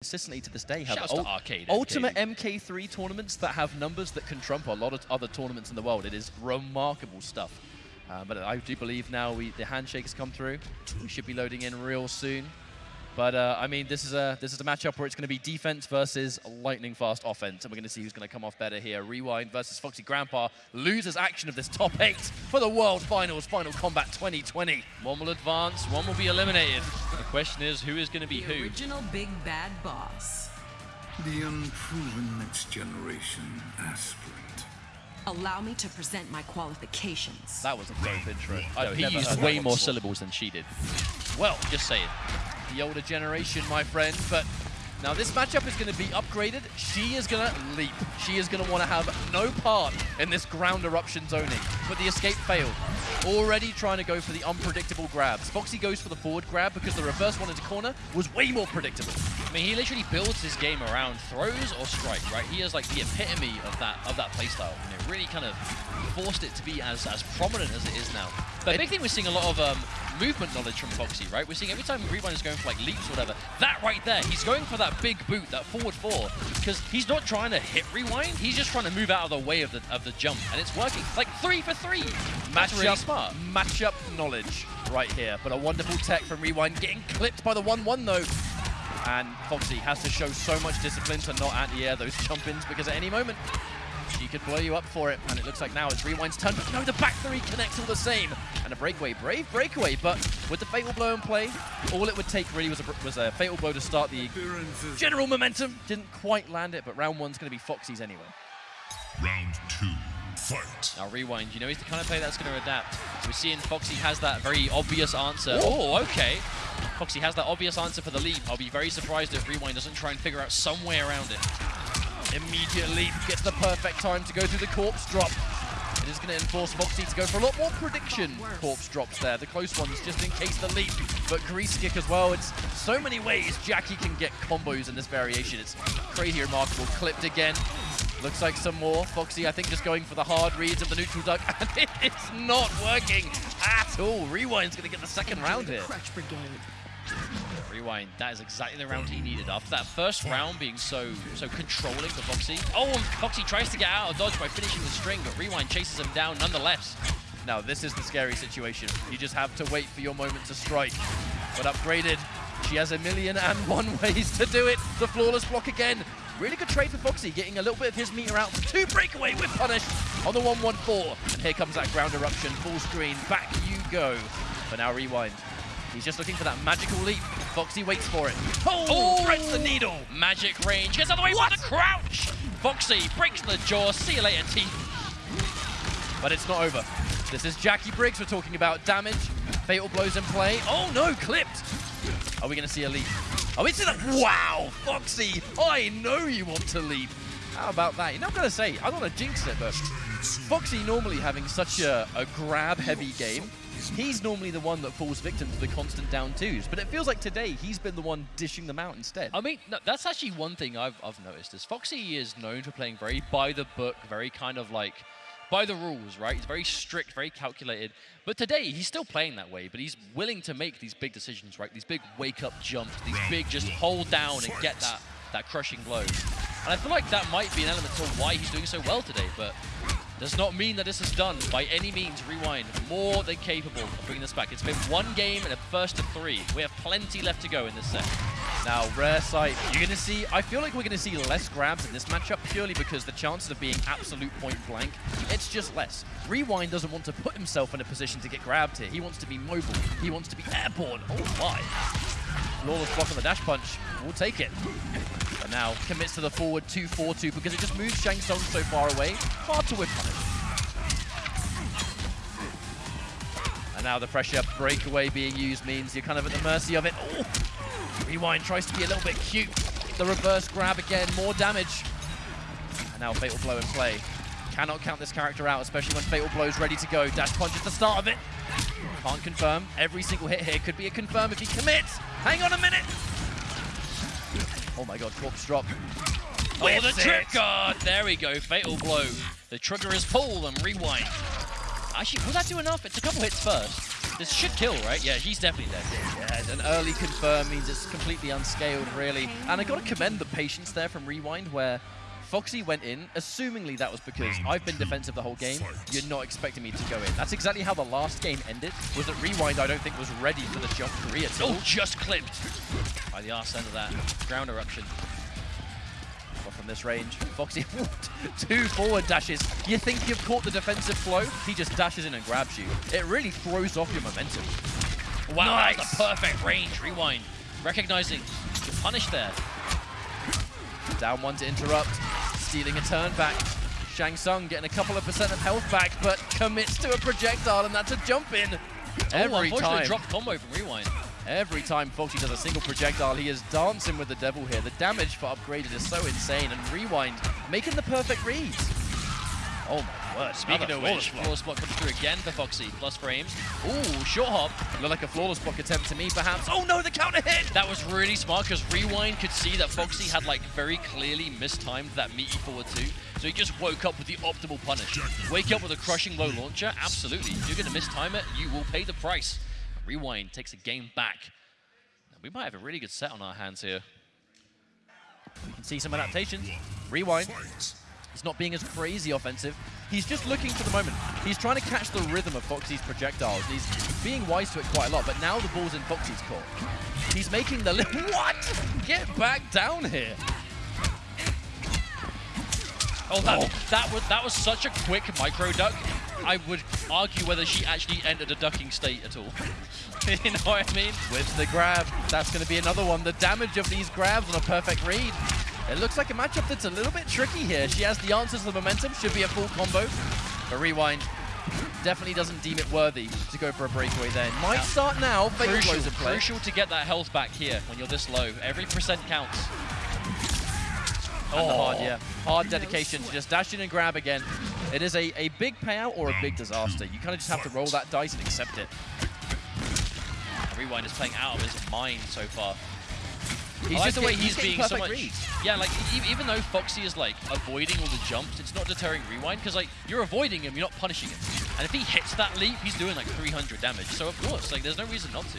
consistently to this day have Shouts to ul- Arcade ultimate MK. MK3 tournaments that have numbers that can trump a lot of other tournaments in the world. It is remarkable stuff. Uh, but I do believe now we, the handshake has come through. We should be loading in real soon. But uh, I mean, this is a this is a matchup where it's going to be defense versus lightning fast offense, and we're going to see who's going to come off better here. Rewind versus Foxy Grandpa loses action of this top eight for the World Finals, Final Combat 2020. One will advance, one will be eliminated. The question is, who is going to be The who? original big bad boss. The unproven next generation aspirant. Allow me to present my qualifications. That was a dope intro. No, I've he never used heard way more syllables than she did. Well, just saying. the older generation, my friend. But now this matchup is going to be upgraded. She is going to leap. She is going to want to have no part in this ground eruption zoning. But the escape failed. Already trying to go for the unpredictable grabs. Foxy goes for the forward grab because the reverse one into corner was way more predictable. I mean, he literally builds his game around throws or strike, right? He is like the epitome of that of that playstyle. You know, really kind of forced it to be as as prominent as it is now. But The big thing we're seeing a lot of um, movement knowledge from Foxy, right? We're seeing every time Rewind is going for like leaps or whatever, that right there, he's going for that big boot, that forward four, because he's not trying to hit Rewind, he's just trying to move out of the way of the of the jump, and it's working. Like three for three. Match really smart. Matchup knowledge right here. But a wonderful tech from Rewind getting clipped by the 1-1 though. And Foxy has to show so much discipline to not anti-air those jump-ins because at any moment she could blow you up for it. And it looks like now it's Rewind's turn. But no, the back three connects all the same. And a breakaway, brave breakaway. But with the Fatal Blow in play, all it would take really was a, was a Fatal Blow to start the general momentum. Didn't quite land it, but round one's going to be Foxy's anyway. Round two, fight. Now Rewind, you know he's the kind of player that's going to adapt. We're seeing Foxy has that very obvious answer. Oh, okay. Foxy has that obvious answer for the leap. I'll be very surprised if Rewind doesn't try and figure out some way around it. Immediate leap gets the perfect time to go through the corpse drop. It is going to enforce Foxy to go for a lot more prediction corpse drops there. The close ones just in case the leap. But grease kick as well. It's so many ways Jacqui can get combos in this variation. It's crazy remarkable. Clipped again. Looks like some more. Foxy, I think, just going for the hard reads of the neutral duck. And it is not working at all. Rewind's going to get the second round here. Rewind, that is exactly the round he needed. After that first round being so so controlling for Foxy. Oh, Foxy tries to get out of dodge by finishing the string, but Rewind chases him down nonetheless. Now, this is the scary situation. You just have to wait for your moment to strike. But upgraded, she has a million and one ways to do it. The flawless block again. Really good trade for Foxy, getting a little bit of his meter out. Two breakaway with punish on the 1-1-4. And here comes that ground eruption, full screen. Back you go. But now rewind. He's just looking for that magical leap. Foxy waits for it. Oh, oh threads the needle. Magic range, gets out of the way What? with the crouch! Foxy breaks the jaw, see you later, teeth. But it's not over. This is Jacqui Briggs we're talking about. Damage, fatal blows in play. Oh no, clipped. Are we going to see a leap? Are we see that? Wow, Foxy, I know you want to leap. How about that? You're not going to say, I don't want to jinx it, but Foxy normally having such a, a grab-heavy game, he's normally the one that falls victim to the constant down twos. But it feels like today he's been the one dishing them out instead. I mean, no, that's actually one thing I've, I've noticed is Foxy is known for playing very by the book, very kind of like by the rules, right? He's very strict, very calculated. But today, he's still playing that way, but he's willing to make these big decisions, right? These big wake-up jumps, these big just hold down and get that, that crushing blow. And I feel like that might be an element to why he's doing so well today, but does not mean that this is done by any means. Rewind, more than capable of bringing this back. It's been one game and a first of three. We have plenty left to go in this set. Now, rare sight. You're going to see, I feel like we're going to see less grabs in this matchup purely because the chances of being absolute point blank, it's just less. Rewind doesn't want to put himself in a position to get grabbed here. He wants to be mobile. He wants to be airborne. Oh my. Flawless block on the dash punch. We'll take it. Now commits to the forward 2-4-2 because it just moves Shang Tsung so far away. Hard to whiff punish. And now the pressure breakaway being used means you're kind of at the mercy of it. Oh. Rewind tries to be a little bit cute. The reverse grab again, more damage. And now Fatal Blow in play. Cannot count this character out, especially when Fatal Blow's ready to go. Dash punch at the start of it. Can't confirm. Every single hit here could be a confirm if he commits. Hang on a minute. Oh my god, corpse drop. Oh, the Whips trip it. guard! There we go, fatal blow. The trigger is pulled and rewind. Actually, will that do enough? It's a couple hits first. This should kill, right? Yeah, he's definitely dead. Yeah, an early confirm means it's completely unscaled, really. And I got to commend the patience there from Rewind, where Foxy went in, assumingly that was because I've been defensive the whole game. You're not expecting me to go in. That's exactly how the last game ended, was that Rewind, I don't think, was ready for the jump career. at all. Oh, just clipped by the arse end of that ground eruption. But from this range, Foxy, two forward dashes. You think you've caught the defensive flow, he just dashes in and grabs you. It really throws off your momentum. Wow, Nice. that's a perfect range. Rewind. Recognizing the punish there. Down one to interrupt, stealing a turn back. Shang Tsung getting a couple of percent of health back, but commits to a projectile, and that's a jump in. oh, Every unfortunate time, drop combo from Rewind. Every time Foxy does a single projectile, he is dancing with the devil here. The damage for upgraded is so insane, and Rewind making the perfect reads. Oh my word! Speaking of which, block. flawless block comes through again for Foxy. Plus frames. Ooh, short hop. Looked like a flawless block attempt to me, perhaps. Oh no, the counter hit! That was really smart because Rewind could see that Foxy had like very clearly mistimed that meaty forward two. So he just woke up with the optimal punish. Wake up with a crushing low launcher? Absolutely. If you're going to mistime it, you will pay the price. Rewind takes a game back. Now, we might have a really good set on our hands here. You can see some adaptations. Rewind. He's not being as crazy offensive. He's just looking for the moment. He's trying to catch the rhythm of Foxy's projectiles. He's being wise to it quite a lot, but now the ball's in Foxy's court. He's making the... What? Get back down here. Oh, that, that was that was such a quick micro duck. I would argue whether she actually entered a ducking state at all. you know what I mean? With the grab. That's going to be another one. The damage of these grabs on a perfect read. It looks like a matchup that's a little bit tricky here. She has the answers to the momentum. Should be a full combo. But Rewind definitely doesn't deem it worthy to go for a breakaway there. Might Yeah. start now. Fatal Crucial, blows in play. crucial to get that health back here when you're this low. Every percent counts. And the oh. hard, yeah. Hard dedication to just dash in and grab again. It is a, a big payout or a big disaster. You kind of just have to roll that dice and accept it. Rewind is playing out of his mind so far. He's I like just the way getting- he's, being so much. reads. Yeah, like e- even though Foxy is like avoiding all the jumps, it's not deterring Rewind because like you're avoiding him, you're not punishing him. And if he hits that leap, he's doing like 300 damage. So of course, like there's no reason not to.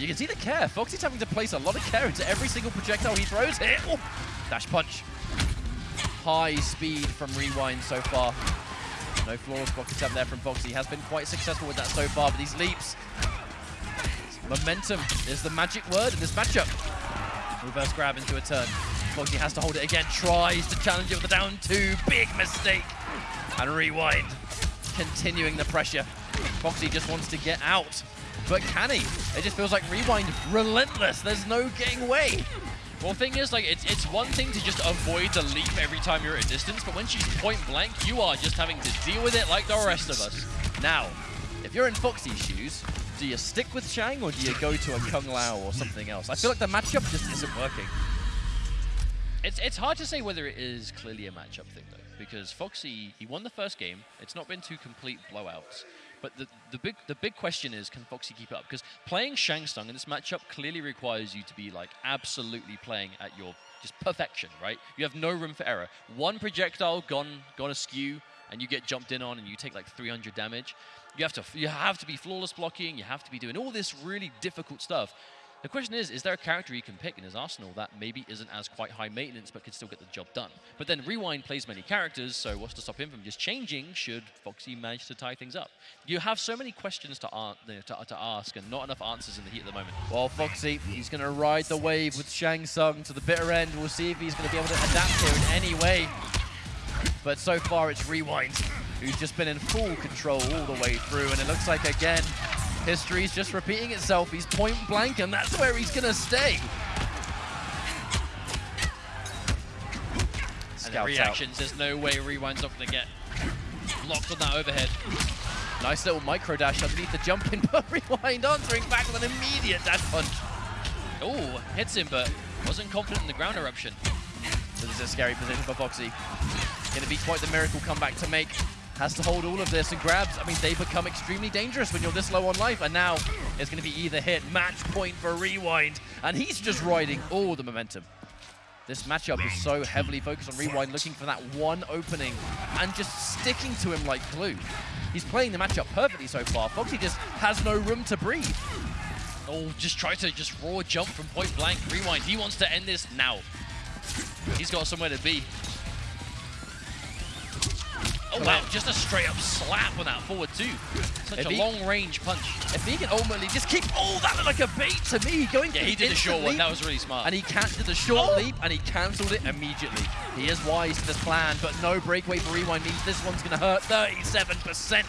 You can see the care. Foxy's having to place a lot of care into every single projectile he throws. Oh, dash punch. High speed from Rewind so far. No flawless block attempt there from Foxy. Has been quite successful with that so far, but these leaps. Momentum is the magic word in this matchup. Reverse grab into a turn. Foxy has to hold it again, tries to challenge it with a down two. Big mistake. And Rewind continuing the pressure. Foxy just wants to get out. But can he? It just feels like Rewind relentless. There's no getting away. Well, thing is, like, it's it's one thing to just avoid the leap every time you're at a distance, but when she's point blank, you are just having to deal with it like the rest of us. Now, if you're in Foxy's shoes, do you stick with Shang or do you go to a Kung Lao or something else? I feel like the matchup just isn't working. It's it's hard to say whether it is clearly a matchup thing though, because Foxy he won the first game. It's not been two complete blowouts, but the the big the big question is can Foxy keep it up? Because playing Shang Tsung in this matchup clearly requires you to be like absolutely playing at your just perfection, right? You have no room for error. One projectile gone gone askew, and you get jumped in on, and you take like 300 damage. You have to you have to be flawless blocking. You have to be doing all this really difficult stuff. The question is, is there a character he can pick in his arsenal that maybe isn't as quite high maintenance but can still get the job done? But then Rewind plays many characters, so what's to stop him from just changing should Foxy manage to tie things up? You have so many questions to, to, to ask and not enough answers in the heat at the moment. Well, Foxy, he's going to ride the wave with Shang Tsung to the bitter end. We'll see if he's going to be able to adapt here in any way. But so far, it's Rewind, who's just been in full control all the way through. And it looks like, again, history's just repeating itself. He's point blank, and that's where he's going to stay. And the Scouts out. there's no way Rewind's not going to get blocked on that overhead. Nice little micro dash underneath the jumping, but Rewind answering back with an immediate dash punch. Oh, hits him, but wasn't confident in the ground eruption. So this is a scary position for Foxy. Going to be quite the miracle comeback to make. Has to hold all of this and grabs. I mean, they become extremely dangerous when you're this low on life. And now it's going to be either hit, match point for Rewind. And he's just riding all the momentum. This matchup is so heavily focused on Rewind, looking for that one opening and just sticking to him like glue. He's playing the matchup perfectly so far. Foxy just has no room to breathe. Oh, just try to just raw jump from point blank. Rewind. He wants to end this now. He's got somewhere to be. Oh wow, just a straight up slap on that forward two. Such If a he- long range punch. If he can ultimately just keep all that looked like a bait to me, going Yeah, he did the short instant one. That was really smart. and he canceled the short Oh. leap and he cancelled it immediately. He is wise to this plan, but no breakaway for Rewind means this one's going to hurt 37%.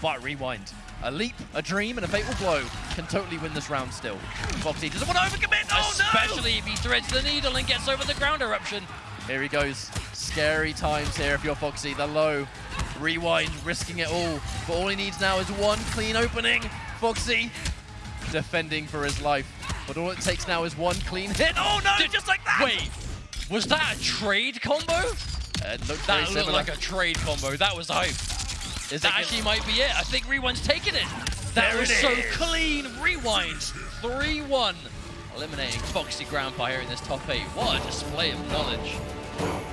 But Rewind, a leap, a dream, and a fatal blow can totally win this round still. Foxy doesn't want to overcommit. Oh no! Especially if he threads the needle and gets over the ground eruption. Here he goes. Scary times here if you're Foxy. The low. Rewind, risking it all. But all he needs now is one clean opening. Foxy defending for his life. But all it takes now is one clean hit. Oh no, Did- just like that! Wait, was that a trade combo? Uh, it looked That looked similar. like a trade combo. That was hype. Is That actually might be it. I think Rewind's taking it. That There was it so is. clean. Rewind. 3-1. Eliminating Foxy Grandpa here in this top 8. What a display of knowledge.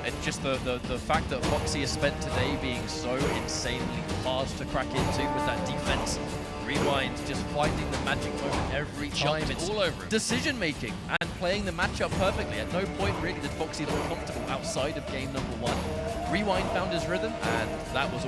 It's just the, the, the fact that Foxy has spent today being so insanely hard to crack into with that defense. Rewind, just finding the magic moment every time. It's all over him. decision making and playing the matchup perfectly. At no point really did Foxy look comfortable outside of game number one. Rewind found his rhythm, and that was all.